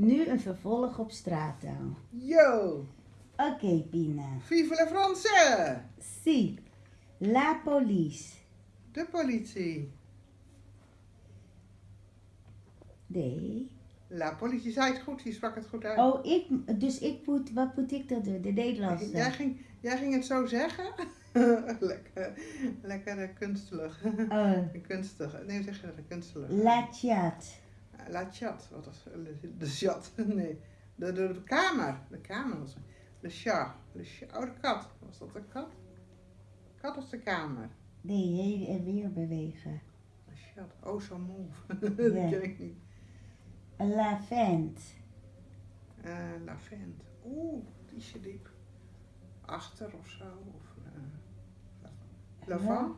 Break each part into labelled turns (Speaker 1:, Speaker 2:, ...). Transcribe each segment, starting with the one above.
Speaker 1: Nu een vervolg op straattaal.
Speaker 2: Yo!
Speaker 1: Oké, Pina.
Speaker 2: Vive la France!
Speaker 1: Si. La police.
Speaker 2: De politie.
Speaker 1: Nee.
Speaker 2: La politie zei het goed, je sprak het goed uit.
Speaker 1: Oh, ik, dus ik moet, wat moet ik dan doen? De
Speaker 2: jij,
Speaker 1: Nederlandse.
Speaker 2: ging, jij ging het zo zeggen? lekker, lekker kunstelig.
Speaker 1: Oh,
Speaker 2: kunstig. Nee, zeg je dat? Kunstelig.
Speaker 1: la chat.
Speaker 2: La chat. Wat was de, de chat? Nee. De, de, de kamer. De kamer was De chat. De chat. Oh, de kat. Was dat de kat? Kat of de kamer?
Speaker 1: Nee, heen en weer bewegen.
Speaker 2: De chat. Oh, zo move.
Speaker 1: Ja.
Speaker 2: dat ken ik niet.
Speaker 1: La vent.
Speaker 2: Eh lavent. Oeh, die is je diep. Achter of zo. Of, eh, lavant.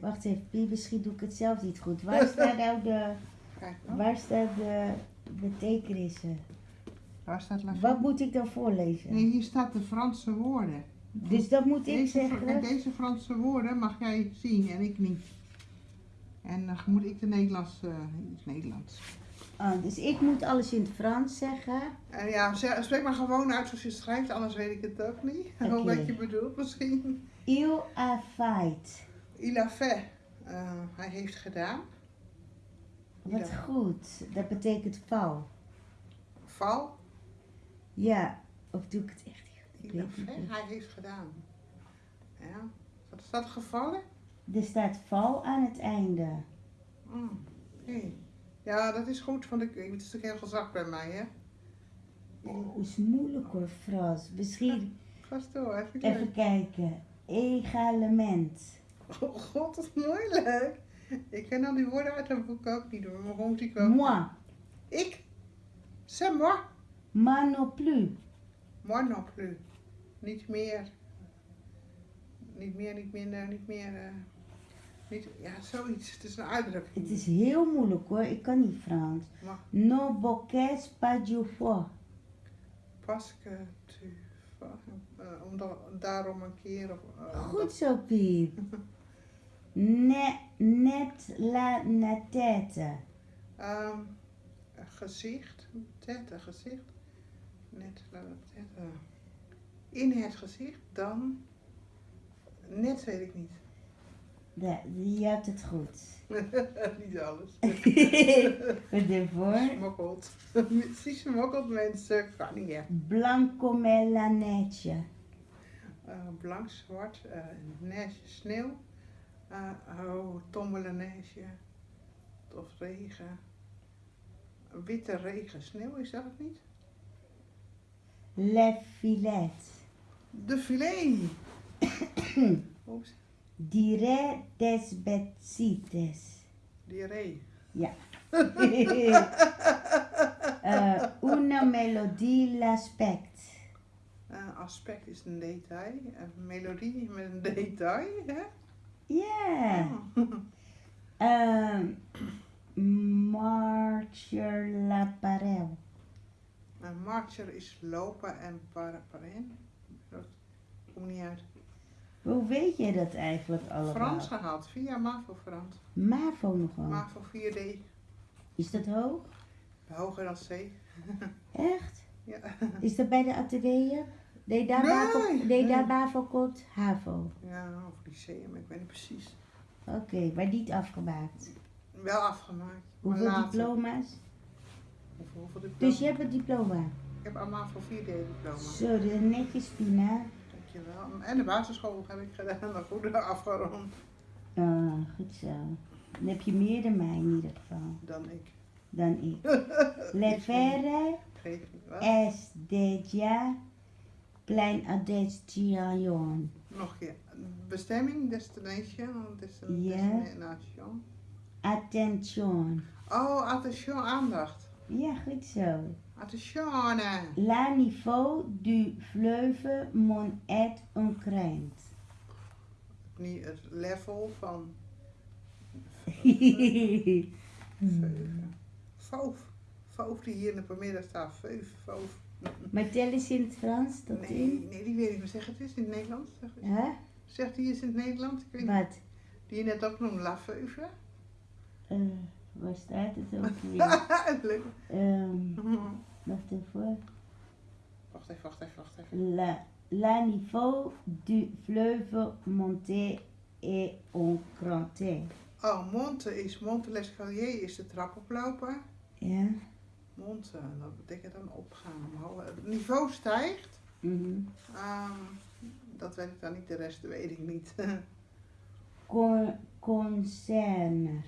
Speaker 1: Wacht even, misschien doe ik het zelf niet goed. Waar staat nou de,
Speaker 2: Kijk dan.
Speaker 1: waar staat de betekenissen?
Speaker 2: Waar staat?
Speaker 1: Wat moet ik dan voorlezen?
Speaker 2: Nee, hier staat de Franse woorden.
Speaker 1: Dus dat moet ik
Speaker 2: Deze, en
Speaker 1: zeggen?
Speaker 2: deze Franse woorden mag jij zien en ik niet. En dan moet ik de Nederlands, eh, het Nederlands.
Speaker 1: Oh, dus ik moet alles in het Frans zeggen.
Speaker 2: En ja, spreek maar gewoon uit zoals je schrijft, anders weet ik het ook niet.
Speaker 1: Oké.
Speaker 2: Wat je bedoelt misschien.
Speaker 1: Il a fait.
Speaker 2: Il a fait. Eh, hij heeft gedaan.
Speaker 1: Wat
Speaker 2: Ja.
Speaker 1: goed. Dat betekent val.
Speaker 2: Val.
Speaker 1: Ja, of doe ik het echt niet? Ik weet.
Speaker 2: Hij heeft gedaan. Ja. Wat is dat gevallen?
Speaker 1: Er staat val aan het einde.
Speaker 2: Mm, oké. Ja, dat is goed, want ik, het is natuurlijk heel gezakt bij mij, hè.
Speaker 1: Oh, is moeilijk hoor, Frans. Misschien
Speaker 2: door, even
Speaker 1: even kijken. Egalement.
Speaker 2: Oh god, dat is moeilijk. Ik ken al die woorden uit dat boek ook niet door, maar moet ik wel.
Speaker 1: Moi.
Speaker 2: Ik? C'est moi.
Speaker 1: Moi non plus.
Speaker 2: Moi non plus. Niet meer. Niet meer, niet minder, niet meer. eh, niet, ja, zoiets. Het is een uitdrukking.
Speaker 1: Het is heel moeilijk hoor, ik kan niet Frans. Non bocage pas du foie.
Speaker 2: parce que tu. eh, omdat, daarom een keer. Of, eh,
Speaker 1: Goed zo, Piet. Net, net la na tête.
Speaker 2: Ehm, een gezicht. Tette, gezicht. Net, la- tette. In het gezicht, dan. Net weet ik niet.
Speaker 1: Ja, je hebt het goed.
Speaker 2: niet alles.
Speaker 1: Ervoor.
Speaker 2: Smokkelt. Precies smokkelt mensen, kan niet echt.
Speaker 1: Blanc comme la neige.
Speaker 2: Eh, blank, zwart, neige, sneeuw. Eh oh, tommele neige. Of regen. Witte regen, sneeuw, is dat het niet?
Speaker 1: Le filet.
Speaker 2: De filet. Oeps,
Speaker 1: Dire des besites.
Speaker 2: diarree.
Speaker 1: Ja. Eh, una melodie l'aspect.
Speaker 2: Eh, aspect is een detail. Een melodie met een detail, hè?
Speaker 1: Ja.
Speaker 2: Oh.
Speaker 1: Ehm marcher la parel.
Speaker 2: Een marcher is lopen en par. Dat komt niet uit.
Speaker 1: Hoe weet je dat eigenlijk allemaal?
Speaker 2: Frans gehaald, via MAVO Frans.
Speaker 1: MAVO nogal.
Speaker 2: MAVO 4D,
Speaker 1: Is dat hoog?
Speaker 2: hoger dan C.
Speaker 1: Echt?
Speaker 2: Ja.
Speaker 1: Is dat bij de atelier? Nee, daar,
Speaker 2: Nee,
Speaker 1: BAVO, daar. BAVO komt HAVO.
Speaker 2: Ja, of lyceum, ik weet niet precies.
Speaker 1: Oké, maar niet afgemaakt.
Speaker 2: Wel afgemaakt.
Speaker 1: Hoeveel
Speaker 2: later.
Speaker 1: diploma's?
Speaker 2: Hoeveel, hoeveel diploma's?
Speaker 1: Dus je hebt een diploma.
Speaker 2: Ik heb allemaal voor 4D diploma.
Speaker 1: Zo, de netjes Pina.
Speaker 2: Dankjewel. En de basisschool heb ik gedaan, maar goed afgerond
Speaker 1: Ah, goed zo. Dan heb je meer dan mij in ieder geval.
Speaker 2: dan ik.
Speaker 1: Dan ik. Le faire
Speaker 2: Geef niet wat.
Speaker 1: déjà plein adestion.
Speaker 2: Nog een keer. Bestemming, destination, destin-
Speaker 1: Ja.
Speaker 2: destination.
Speaker 1: Attention.
Speaker 2: Oh, attention, aandacht.
Speaker 1: Ja, goed zo.
Speaker 2: Attention.
Speaker 1: La niveau du fleuve mon et un.
Speaker 2: Niet het level van. Voof. Voof die hier in de pamiddag staat. Veuf, voof.
Speaker 1: Maar tel eens in het Frans dat
Speaker 2: Nee,
Speaker 1: in.
Speaker 2: nee, die weet ik niet. Zeg het eens in het Nederlands. Zeg? Zegt die eens in het Nederlands? Ik weet niet.
Speaker 1: Wat?
Speaker 2: Die je net ook noemde, La Veuve.
Speaker 1: Eh, waar staat het ook weer?
Speaker 2: Leuk.
Speaker 1: Ehm,
Speaker 2: Mhm. wacht even, wacht even, wacht even.
Speaker 1: La, la niveau du fleuve Monte est encranté.
Speaker 2: Oh, Monte is, Monte l'Escalier is de trap oplopen.
Speaker 1: Ja.
Speaker 2: Monte, dat betekent dan opgaan omhoog. Het niveau stijgt.
Speaker 1: Mhm.
Speaker 2: Ehm, dat weet ik dan niet, de rest weet ik niet.
Speaker 1: Con, concerne.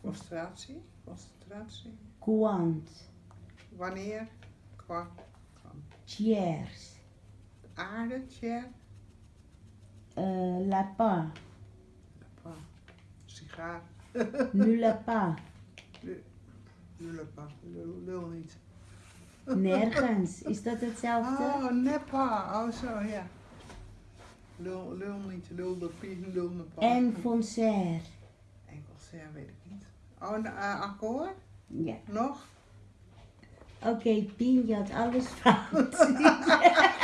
Speaker 2: Concentratie, concentratie.
Speaker 1: Quant.
Speaker 2: Wanneer? Qua
Speaker 1: Tiers.
Speaker 2: aarde, tjer,
Speaker 1: Euh, lapin.
Speaker 2: qua sigaar,
Speaker 1: Nu lapin.
Speaker 2: Lul, niet.
Speaker 1: Nergens. Is dat hetzelfde?
Speaker 2: Oh, neppa, oh zo, ja. Lul, lul niet, lul de pie, lul de pa.
Speaker 1: En concert.
Speaker 2: Engels, ja, weet ik niet. Oh, een eh, akkoord?
Speaker 1: Ja.
Speaker 2: Nog?
Speaker 1: Oké, Pien, je had alles fout.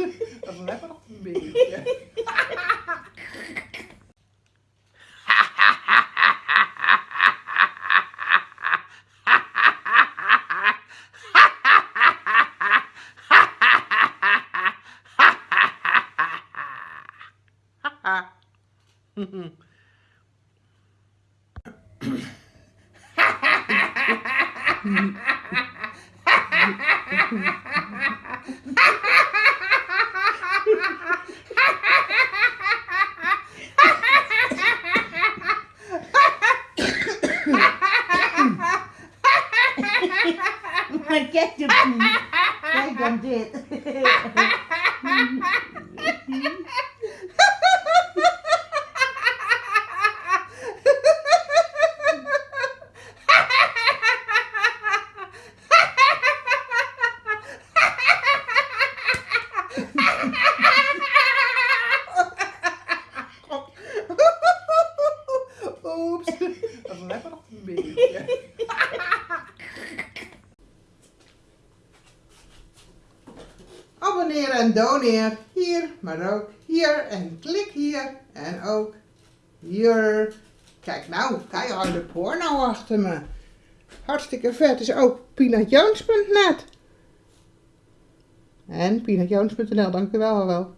Speaker 2: Oeps. Dat is lekker nog een beetje.
Speaker 1: maar kijk de Pien. Kijk dan dit.
Speaker 2: Oeps. Dat is lekker nog een beetje. Abonneer en doneer hier, maar ook hier en klik hier en ook hier. Kijk nou, keiharde porno achter me. Hartstikke vet. Is ook peanutjones.net. En peanutjones.nl, dank u wel wel.